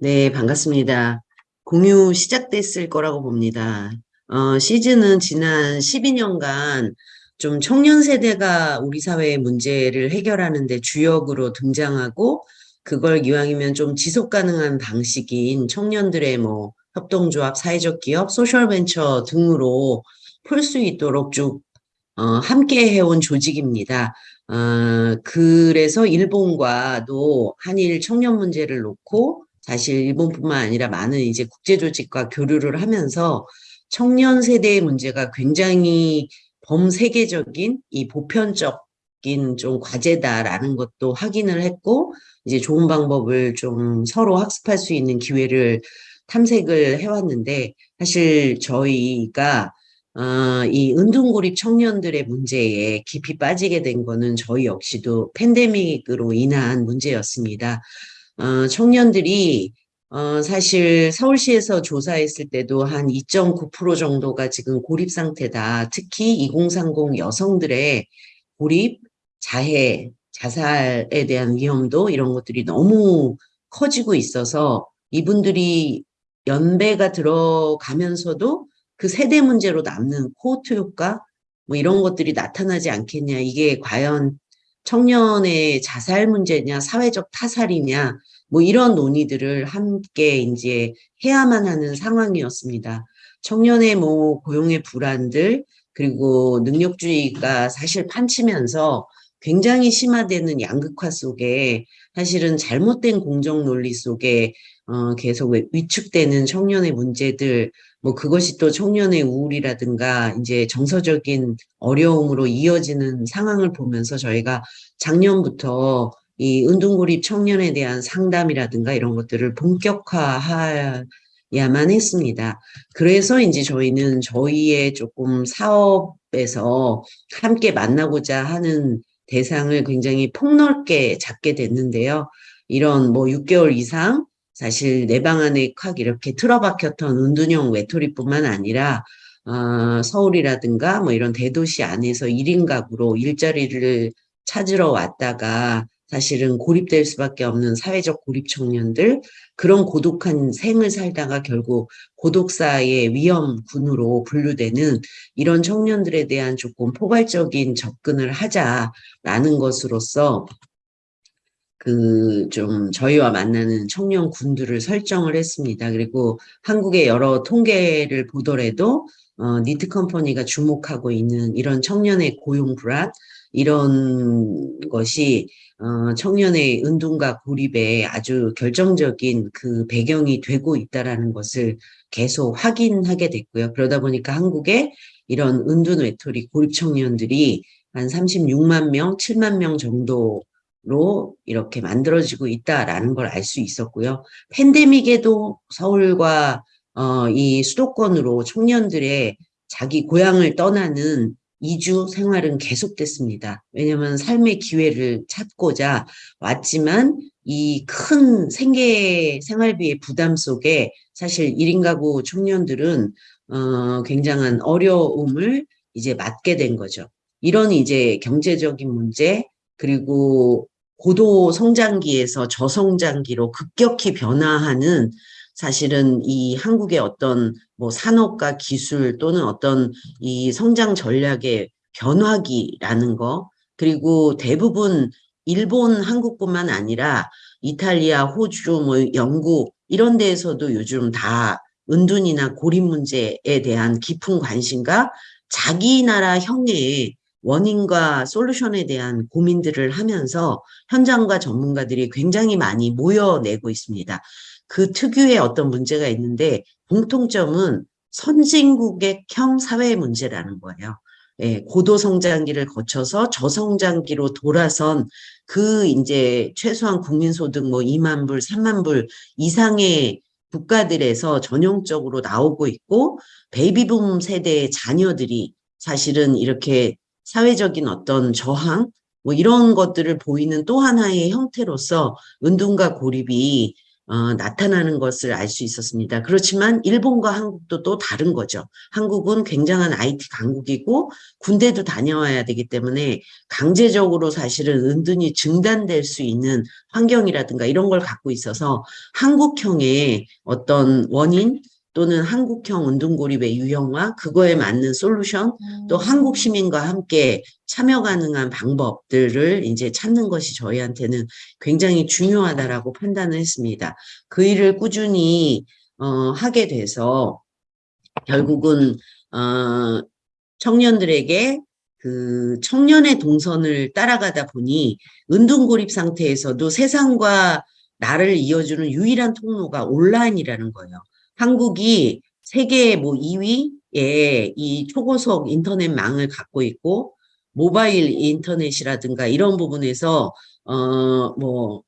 네, 반갑습니다. 공유 시작됐을 거라고 봅니다. 어, 씨즈는 지난 12년간 좀 청년 세대가 우리 사회의 문제를 해결하는 데 주역으로 등장하고 그걸 기왕이면 좀 지속 가능한 방식인 청년들의 뭐 협동조합, 사회적 기업, 소셜 벤처 등으로 풀 수 있도록 쭉 어, 함께 해온 조직입니다. 어, 그래서 일본과도 한일 청년 문제를 놓고 사실 일본뿐만 아니라 많은 이제 국제조직과 교류를 하면서 청년 세대의 문제가 굉장히 범세계적인 이 보편적인 좀 과제다라는 것도 확인을 했고 이제 좋은 방법을 좀 서로 학습할 수 있는 기회를 탐색을 해왔는데 사실 저희가 어, 이 은둔고립 청년들의 문제에 깊이 빠지게 된 거는 저희 역시도 팬데믹으로 인한 문제였습니다. 어, 청년들이 어, 사실 서울시에서 조사했을 때도 한 2.9% 정도가 지금 고립 상태다. 특히 2030 여성들의 고립, 자해, 자살에 대한 위험도 이런 것들이 너무 커지고 있어서 이분들이 연배가 들어가면서도 그 세대 문제로 남는 코호트 효과 뭐 이런 것들이 나타나지 않겠냐. 이게 과연 청년의 자살 문제냐, 사회적 타살이냐, 뭐 이런 논의들을 함께 이제 해야만 하는 상황이었습니다. 청년의 뭐 고용의 불안들, 그리고 능력주의가 사실 판치면서 굉장히 심화되는 양극화 속에 사실은 잘못된 공정 논리 속에 어, 계속 위축되는 청년의 문제들, 뭐 그것이 또 청년의 우울이라든가 이제 정서적인 어려움으로 이어지는 상황을 보면서 저희가 작년부터 이 은둔고립 청년에 대한 상담이라든가 이런 것들을 본격화해야만 했습니다. 그래서 이제 저희는 저희의 조금 사업에서 함께 만나고자 하는 대상을 굉장히 폭넓게 잡게 됐는데요. 이런 뭐 6개월 이상 사실 내 방 안에 콱 이렇게 틀어박혔던 은둔형 외톨이뿐만 아니라 어, 서울이라든가 뭐 이런 대도시 안에서 1인 가구로 일자리를 찾으러 왔다가 사실은 고립될 수밖에 없는 사회적 고립 청년들 그런 고독한 생을 살다가 결국 고독사의 위험군으로 분류되는 이런 청년들에 대한 조금 포괄적인 접근을 하자라는 것으로서 그 좀 저희와 만나는 청년 군들을 설정을 했습니다. 그리고 한국의 여러 통계를 보더라도 어, 니트 컴퍼니가 주목하고 있는 이런 청년의 고용 불안 이런 것이 어, 청년의 은둔과 고립에 아주 결정적인 그 배경이 되고 있다라는 것을 계속 확인하게 됐고요. 그러다 보니까 한국에 이런 은둔 외톨이 고립 청년들이 한 36만 명, 7만 명 정도 로 이렇게 만들어지고 있다라는 걸 알 수 있었고요. 팬데믹에도 서울과 어, 이 수도권으로 청년들의 자기 고향을 떠나는 이주 생활은 계속됐습니다. 왜냐하면 삶의 기회를 찾고자 왔지만 이 큰 생계 생활비의 부담 속에 사실 1인 가구 청년들은 어, 굉장한 어려움을 이제 맞게 된 거죠. 이런 이제 경제적인 문제, 그리고 고도 성장기에서 저성장기로 급격히 변화하는 사실은 이 한국의 어떤 뭐 산업과 기술 또는 어떤 이 성장 전략의 변화기라는 거 그리고 대부분 일본, 한국뿐만 아니라 이탈리아, 호주, 뭐 영국 이런 데에서도 요즘 다 은둔이나 고립 문제에 대한 깊은 관심과 자기 나라 형의 원인과 솔루션에 대한 고민들을 하면서 현장과 전문가들이 굉장히 많이 모여내고 있습니다. 그 특유의 어떤 문제가 있는데 공통점은 선진국의 형 사회 문제라는 거예요. 예, 고도 성장기를 거쳐서 저성장기로 돌아선 그 이제 최소한 국민소득 뭐 2만 불, 3만 불 이상의 국가들에서 전형적으로 나오고 있고 베이비붐 세대의 자녀들이 사실은 이렇게 사회적인 어떤 저항 뭐 이런 것들을 보이는 또 하나의 형태로서 은둔과 고립이 어, 나타나는 것을 알 수 있었습니다. 그렇지만 일본과 한국도 또 다른 거죠. 한국은 굉장한 IT 강국이고 군대도 다녀와야 되기 때문에 강제적으로 사실은 은둔이 증단될 수 있는 환경이라든가 이런 걸 갖고 있어서 한국형의 어떤 원인 또는 한국형 운동고립의 유형화, 그거에 맞는 솔루션, 또 음. 한국 시민과 함께 참여 가능한 방법들을 이제 찾는 것이 저희한테는 굉장히 중요하다라고 판단을 했습니다. 그 일을 꾸준히 어, 하게 돼서 결국은 어, 청년들에게 그 청년의 동선을 따라가다 보니 은둔고립 상태에서도 세상과 나를 이어주는 유일한 통로가 온라인이라는 거예요. 한국이 세계 뭐 2위의 이 초고속 인터넷망을 갖고 있고 모바일 인터넷이라든가 이런 부분에서 어 뭐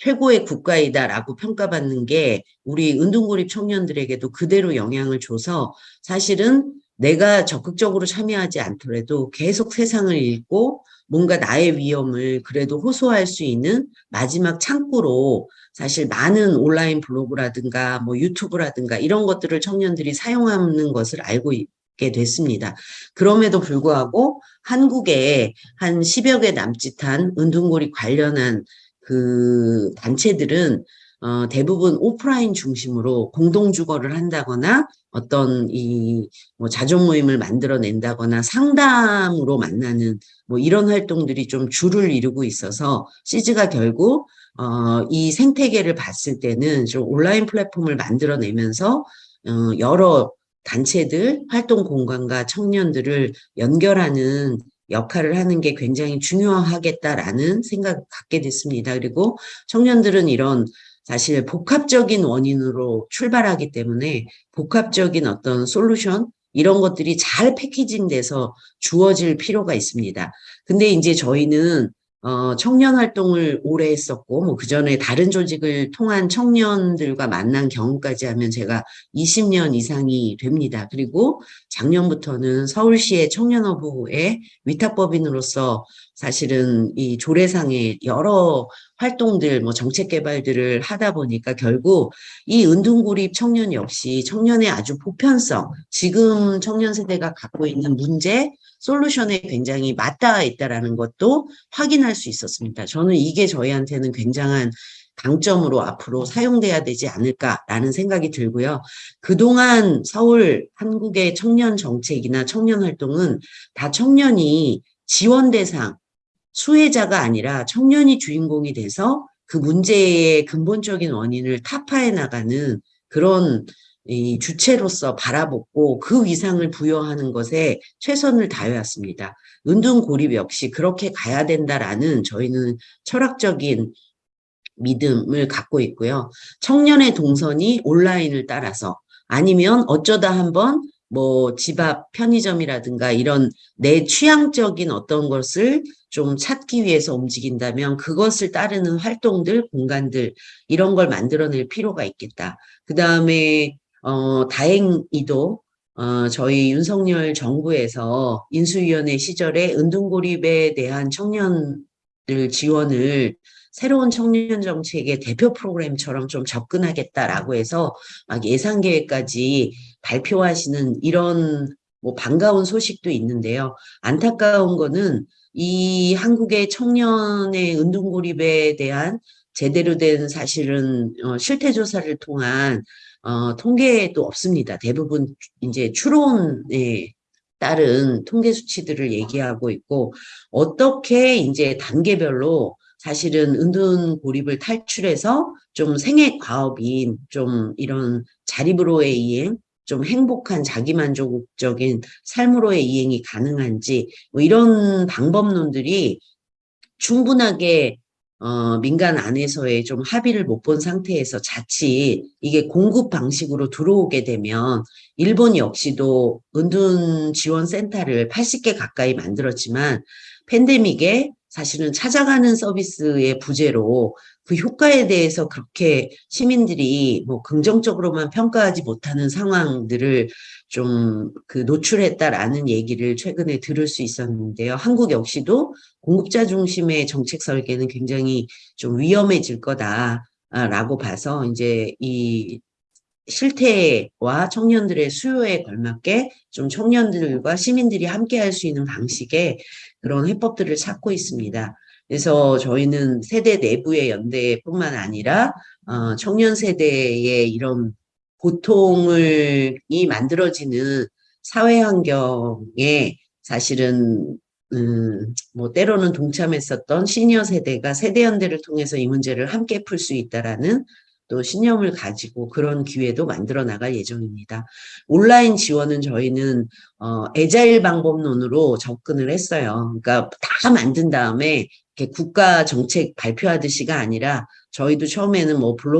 최고의 국가이다라고 평가받는 게 우리 은둔고립 청년들에게도 그대로 영향을 줘서 사실은 내가 적극적으로 참여하지 않더라도 계속 세상을 읽고 뭔가 나의 위험을 그래도 호소할 수 있는 마지막 창구로 사실 많은 온라인 블로그라든가 뭐 유튜브라든가 이런 것들을 청년들이 사용하는 것을 알고 있게 됐습니다. 그럼에도 불구하고 한국에 한 10여 개 남짓한 은둔고립 관련한 그 단체들은 어, 대부분 오프라인 중심으로 공동주거를 한다거나 어떤 이 뭐 자존 모임을 만들어낸다거나 상담으로 만나는 뭐 이런 활동들이 좀 주를 이루고 있어서 시즈가 결국 어, 이 생태계를 봤을 때는 좀 온라인 플랫폼을 만들어내면서 어, 여러 단체들, 활동 공간과 청년들을 연결하는 역할을 하는 게 굉장히 중요하겠다라는 생각을 갖게 됐습니다. 그리고 청년들은 이런 사실 복합적인 원인으로 출발하기 때문에 복합적인 어떤 솔루션 이런 것들이 잘 패키징돼서 주어질 필요가 있습니다. 근데 이제 저희는 어, 청년 활동을 오래 했었고, 뭐, 그 전에 다른 조직을 통한 청년들과 만난 경험까지 하면 제가 20년 이상이 됩니다. 그리고 작년부터는 서울시의 청년허브의 위탁법인으로서 사실은 이 조례상의 여러 활동들, 뭐 정책 개발들을 하다 보니까 결국 이 은둔고립 청년 역시 청년의 아주 보편성, 지금 청년 세대가 갖고 있는 문제, 솔루션에 굉장히 맞닿아 있다라는 것도 확인할 수 있었습니다. 저는 이게 저희한테는 굉장한 강점으로 앞으로 사용돼야 되지 않을까라는 생각이 들고요. 그동안 서울 한국의 청년 정책이나 청년 활동은 다 청년이 지원 대상, 수혜자가 아니라 청년이 주인공이 돼서 그 문제의 근본적인 원인을 타파해 나가는 그런 이 주체로서 바라보고 그 위상을 부여하는 것에 최선을 다해왔습니다. 은둔 고립 역시 그렇게 가야 된다라는 저희는 철학적인 믿음을 갖고 있고요. 청년의 동선이 온라인을 따라서 아니면 어쩌다 한번 뭐 집 앞 편의점이라든가 이런 내 취향적인 어떤 것을 좀 찾기 위해서 움직인다면 그것을 따르는 활동들, 공간들 이런 걸 만들어낼 필요가 있겠다. 그 다음에 어, 다행히도 어, 저희 윤석열 정부에서 인수위원회 시절에 은둔고립에 대한 청년들 지원을 새로운 청년 정책의 대표 프로그램처럼 좀 접근하겠다라고 해서 막 예산 계획까지 발표하시는 이런 뭐 반가운 소식도 있는데요. 안타까운 거는 이 한국의 청년의 은둔고립에 대한 제대로 된 사실은 어, 실태 조사를 통한 어, 통계도 없습니다. 대부분 이제 추론에 따른 통계 수치들을 얘기하고 있고 어떻게 이제 단계별로 사실은 은둔 고립을 탈출해서 좀 생애 과업인 좀 이런 자립으로의 이행 좀 행복한 자기만족적인 삶으로의 이행이 가능한지 뭐 이런 방법론들이 충분하게 어, 민간 안에서의 좀 합의를 못 본 상태에서 자칫 이게 공급 방식으로 들어오게 되면 일본 역시도 은둔 지원 센터를 80개 가까이 만들었지만 팬데믹에 사실은 찾아가는 서비스의 부재로 그 효과에 대해서 그렇게 시민들이 뭐 긍정적으로만 평가하지 못하는 상황들을 좀 그 노출했다라는 얘기를 최근에 들을 수 있었는데요. 한국 역시도 공급자 중심의 정책 설계는 굉장히 좀 위험해질 거다. 라고 봐서 이제 이 실태와 청년들의 수요에 걸맞게 좀 청년들과 시민들이 함께 할 수 있는 방식의 그런 해법들을 찾고 있습니다. 그래서 저희는 세대 내부의 연대뿐만 아니라 어, 청년 세대의 이런 고통을 이 만들어지는 사회 환경에 사실은 음, 뭐 때로는 동참했었던 시니어 세대가 세대 연대를 통해서 이 문제를 함께 풀 수 있다라는 또 신념을 가지고 그런 기회도 만들어 나갈 예정입니다. 온라인 지원은 저희는 어, 애자일 방법론으로 접근을 했어요. 그러니까 다 만든 다음에 국가 정책 발표하듯이가 아니라 저희도 처음에는 뭐 블로그